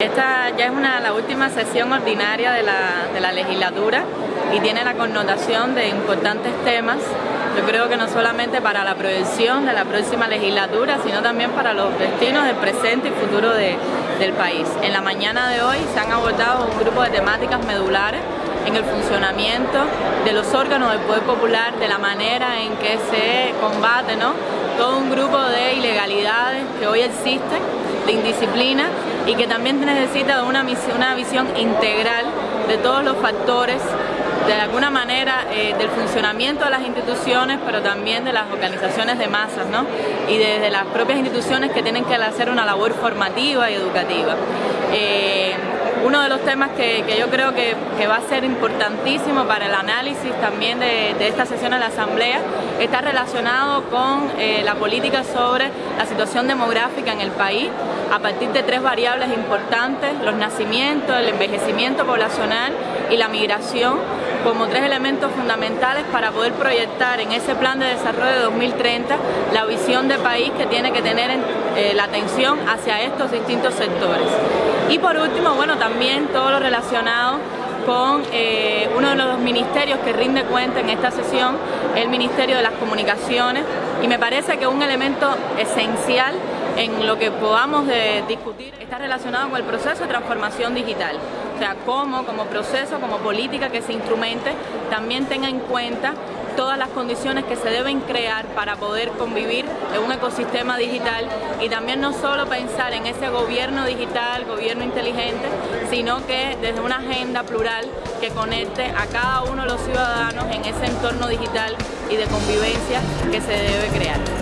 Esta ya es una, la última sesión ordinaria de la, de la legislatura y tiene la connotación de importantes temas, yo creo que no solamente para la proyección de la próxima legislatura, sino también para los destinos del presente y futuro de, del país. En la mañana de hoy se han abordado un grupo de temáticas medulares en el funcionamiento de los órganos del Poder Popular, de la manera en que se combate ¿no? todo un grupo de ilegalidades que hoy existen, de indisciplina y que también necesita de una, una visión integral de todos los factores de alguna manera eh, del funcionamiento de las instituciones, pero también de las organizaciones de masas, ¿no? Y desde las propias instituciones que tienen que hacer una labor formativa y educativa. Eh, uno de los temas que, yo creo que, va a ser importantísimo para el análisis también de, esta sesión de la Asamblea está relacionado con eh, la política sobre la situación demográfica en el país a partir de tres variables importantes, los nacimientos, el envejecimiento poblacional y la migración como tres elementos fundamentales para poder proyectar en ese plan de desarrollo de 2030 la visión de país que tiene que tener eh, la atención hacia estos distintos sectores. Y por último, bueno, también todo lo relacionado con eh, uno de los ministerios que rinde cuenta en esta sesión, el Ministerio de las Comunicaciones, y me parece que un elemento esencial en lo que podamos discutir está relacionado con el proceso de transformación digital. O sea, cómo como proceso, como política que se instrumente, también tenga en cuenta todas las condiciones que se deben crear para poder convivir en un ecosistema digital y también no solo pensar en ese gobierno digital, gobierno inteligente, sino que desde una agenda plural que conecte a cada uno de los ciudadanos en ese entorno digital y de convivencia que se debe crear.